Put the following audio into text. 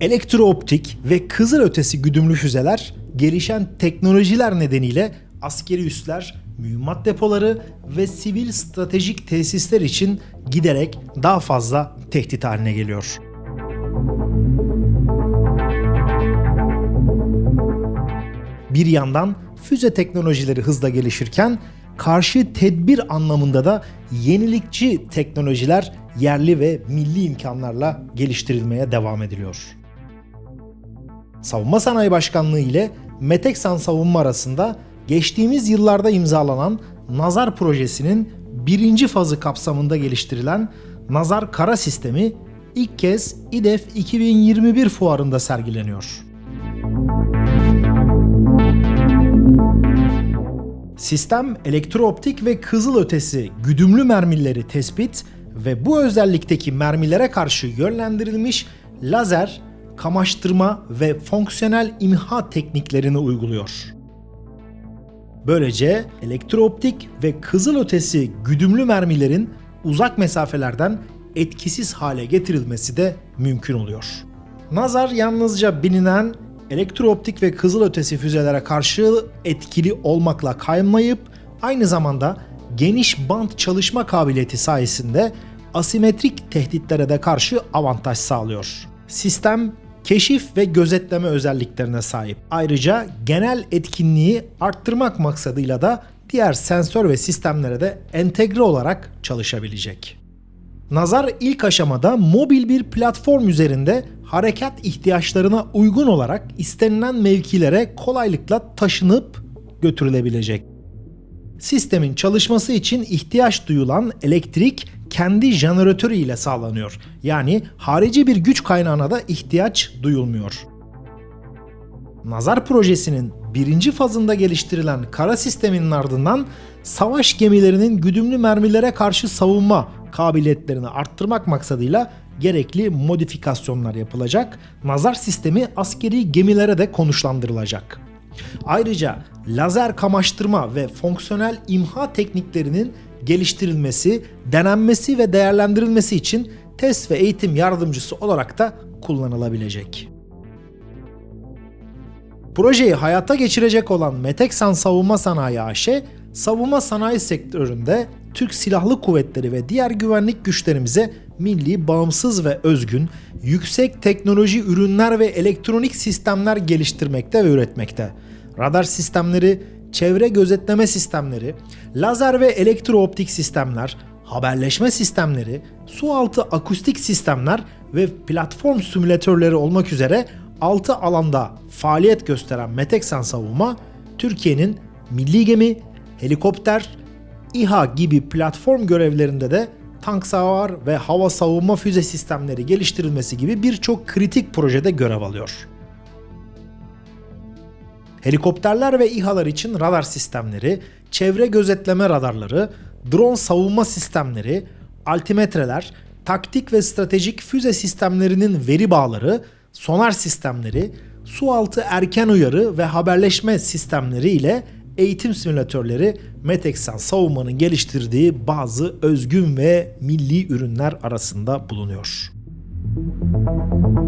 Elektrooptik ve kızılötesi güdümlü füzeler gelişen teknolojiler nedeniyle askeri üsler, mühimmat depoları ve sivil stratejik tesisler için giderek daha fazla tehdit haline geliyor. Bir yandan füze teknolojileri hızla gelişirken karşı tedbir anlamında da yenilikçi teknolojiler yerli ve milli imkanlarla geliştirilmeye devam ediliyor. Savunma Sanayi Başkanlığı ile Meteksan Savunma arasında geçtiğimiz yıllarda imzalanan Nazar projesinin birinci fazı kapsamında geliştirilen Nazar Kara Sistemi ilk kez İDEF 2021 fuarında sergileniyor. Sistem elektrooptik ve kızılötesi güdümlü mermileri tespit ve bu özellikteki mermilere karşı yönlendirilmiş lazer, kamaştırma ve fonksiyonel imha tekniklerini uyguluyor. Böylece elektrooptik ve kızılötesi güdümlü mermilerin uzak mesafelerden etkisiz hale getirilmesi de mümkün oluyor. Nazar yalnızca bilinen elektrooptik ve kızılötesi füzelere karşı etkili olmakla kaymayıp aynı zamanda geniş bant çalışma kabiliyeti sayesinde asimetrik tehditlere de karşı avantaj sağlıyor. Sistem keşif ve gözetleme özelliklerine sahip. Ayrıca genel etkinliği arttırmak maksadıyla da diğer sensör ve sistemlere de entegre olarak çalışabilecek. Nazar ilk aşamada mobil bir platform üzerinde harekat ihtiyaçlarına uygun olarak istenilen mevkilere kolaylıkla taşınıp götürülebilecek. Sistemin çalışması için ihtiyaç duyulan elektrik kendi jeneratörü ile sağlanıyor. Yani harici bir güç kaynağına da ihtiyaç duyulmuyor. Nazar projesinin birinci fazında geliştirilen kara sisteminin ardından savaş gemilerinin güdümlü mermilere karşı savunma kabiliyetlerini arttırmak maksadıyla gerekli modifikasyonlar yapılacak. Nazar sistemi askeri gemilere de konuşlandırılacak. Ayrıca lazer kamaştırma ve fonksiyonel imha tekniklerinin geliştirilmesi, denenmesi ve değerlendirilmesi için test ve eğitim yardımcısı olarak da kullanılabilecek. Projeyi hayata geçirecek olan Meteksan Savunma Sanayi AŞ, savunma sanayi sektöründe Türk Silahlı Kuvvetleri ve diğer güvenlik güçlerimize milli, bağımsız ve özgün, yüksek teknoloji ürünler ve elektronik sistemler geliştirmekte ve üretmekte. Radar sistemleri, çevre gözetleme sistemleri, lazer ve elektrooptik sistemler, haberleşme sistemleri, su altı akustik sistemler ve platform simülatörleri olmak üzere 6 alanda faaliyet gösteren Meteksan Savunma, Türkiye'nin milli gemi, helikopter, İHA gibi platform görevlerinde de tank savar ve hava savunma füze sistemleri geliştirilmesi gibi birçok kritik projede görev alıyor. Helikopterler ve İHA'lar için radar sistemleri, çevre gözetleme radarları, drone savunma sistemleri, altimetreler, taktik ve stratejik füze sistemlerinin veri bağları, sonar sistemleri, su altı erken uyarı ve haberleşme sistemleri ile eğitim simülatörleri Metexan savunmanın geliştirdiği bazı özgün ve milli ürünler arasında bulunuyor. Müzik